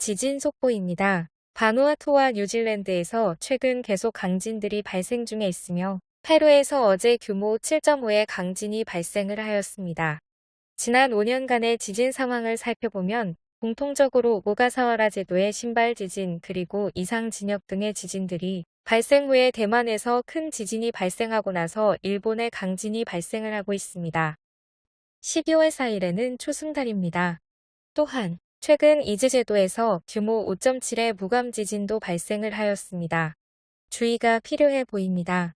지진 속보입니다. 바누아투와 뉴질랜드에서 최근 계속 강진들이 발생 중에 있으며 페루에서 어제 규모 7.5의 강진이 발생을 하였습니다. 지난 5년간의 지진 상황을 살펴보면 공통적으로 오가사와라 제도의 신발 지진 그리고 이상 진역 등의 지진들이 발생 후에 대만에서 큰 지진이 발생하고 나서 일본의 강진이 발생을 하고 있습니다. 12월 4일에는 초승달입니다. 또한 최근 이즈제도에서 규모 5.7의 무감 지진도 발생을 하였습니다. 주의가 필요해 보입니다.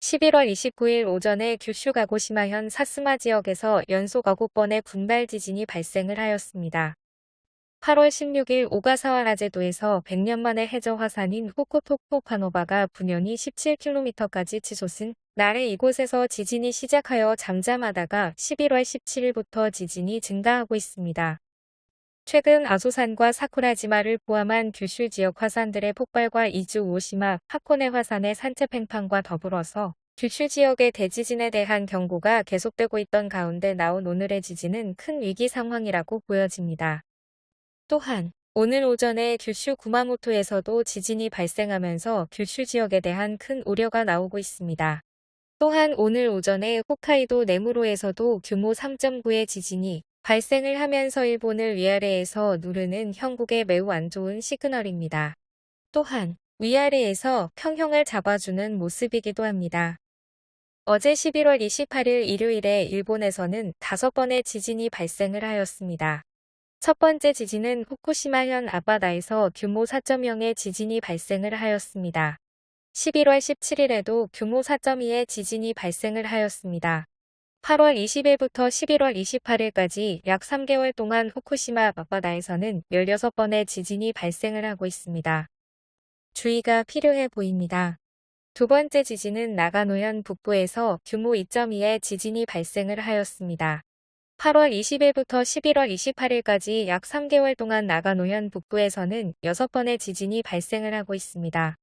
11월 29일 오전에 규슈 가고시마현 사스마 지역에서 연속 9번의 분발 지진이 발생을 하였습니다. 8월 16일 오가사와라 제도에서 100년 만에 해저 화산인 후쿠토쿠파노바가 분연히 17km까지 치솟은 날에 이곳에서 지진이 시작하여 잠잠하다가 11월 17일부터 지진이 증가하고 있습니다. 최근 아소산과 사쿠라지마를 포함한 규슈 지역 화산들의 폭발과 이주 오시마, 하코네 화산의 산체 팽판과 더불어서 규슈 지역의 대지진에 대한 경고가 계속되고 있던 가운데 나온 오늘의 지진은 큰 위기 상황이라고 보여집니다. 또한 오늘 오전에 규슈 구마모토에서도 지진이 발생하면서 규슈 지역에 대한 큰 우려가 나오고 있습니다. 또한 오늘 오전에 홋카이도 네무로에서도 규모 3.9의 지진이 발생을 하면서 일본을 위아래에서 누르는 형국에 매우 안 좋은 시그널입니다. 또한 위아래에서 평형을 잡아주는 모습이기도 합니다. 어제 11월 28일 일요일에 일본에서는 다섯 번의 지진이 발생을 하였습니다. 첫 번째 지진은 후쿠시마현 아바다에서 규모 4.0의 지진이 발생을 하였습니다. 11월 17일에도 규모 4.2의 지진이 발생을 하였습니다. 8월 20일부터 11월 28일까지 약 3개월 동안 후쿠시마 앞바다에서는 16번의 지진이 발생을 하고 있습니다. 주의가 필요해 보입니다. 두 번째 지진은 나가노현 북부에서 규모 2.2의 지진이 발생을 하였습니다. 8월 20일부터 11월 28일까지 약 3개월 동안 나가노현 북부에서는 6번의 지진이 발생을 하고 있습니다.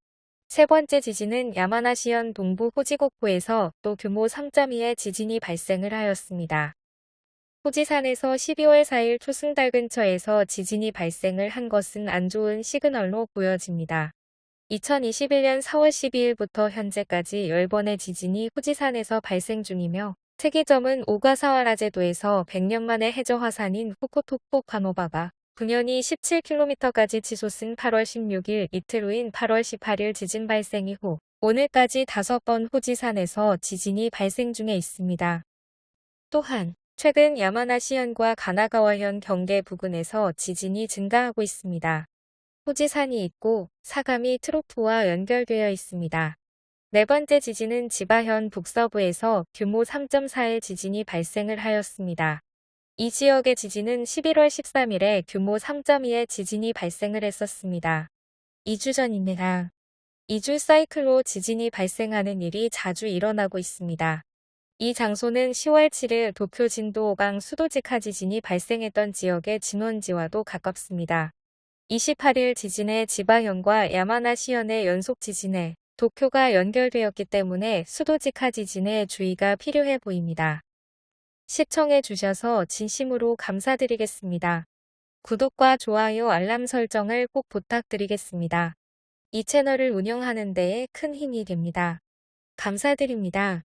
세 번째 지진은 야마나시현 동부 호지곡포에서 또 규모 3.2의 지진이 발생을 하였습니다. 호지산에서 12월 4일 초승달 근처에서 지진이 발생을 한 것은 안 좋은 시그널로 보여집니다. 2021년 4월 12일부터 현재까지 10번의 지진이 호지산에서 발생 중이며 특이점은 오가사와라 제도에서 100년 만에 해저 화산인 후코토코 카노바가 분연히 17km까지 치솟은 8월 16일 이틀 후인 8월 18일 지진 발생 이후 오늘까지 5번 후지산에서 지진이 발생 중에 있습니다. 또한 최근 야마나시현과 가나가와현 경계 부근에서 지진이 증가하고 있습니다. 후지산이 있고 사감이 트로프와 연결되어 있습니다. 네 번째 지진은 지바현 북서부에서 규모 3.4의 지진이 발생을 하였습니다. 이 지역의 지진은 11월 13일에 규모 3.2의 지진이 발생을 했었습니다. 2주 전입니다. 2주 사이클로 지진이 발생하는 일이 자주 일어나고 있습니다. 이 장소는 10월 7일 도쿄 진도 5강 수도직하 지진이 발생했던 지역의 진원지와도 가깝습니다. 28일 지진의 지바현과 야마나시현의 연속 지진에 도쿄가 연결되었기 때문에 수도직하 지진에 주의가 필요해 보입니다. 시청해 주셔서 진심으로 감사드리겠습니다. 구독과 좋아요 알람 설정을 꼭 부탁드리겠습니다. 이 채널을 운영하는 데에 큰 힘이 됩니다. 감사드립니다.